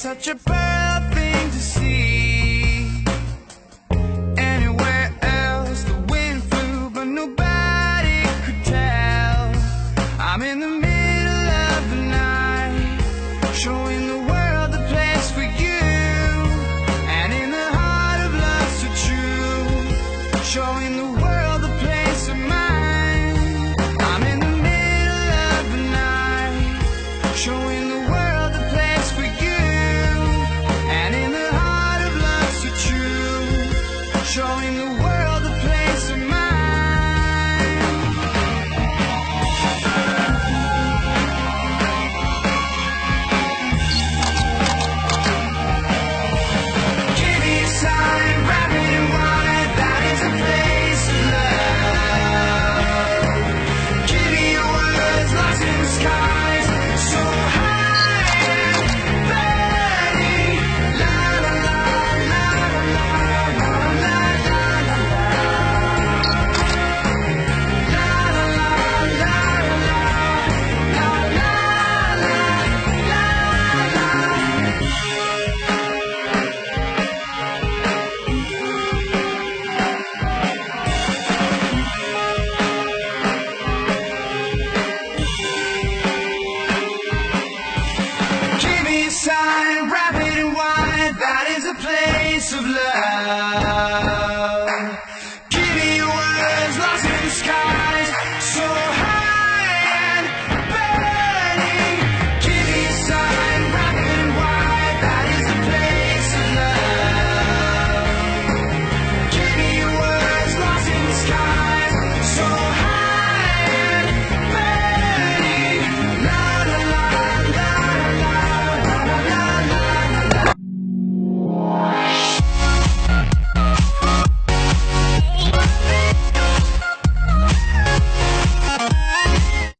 such a bad thing to see. Anywhere else, the wind flew, but nobody could tell. I'm in the middle. time, rapid and wide, that is a place of love.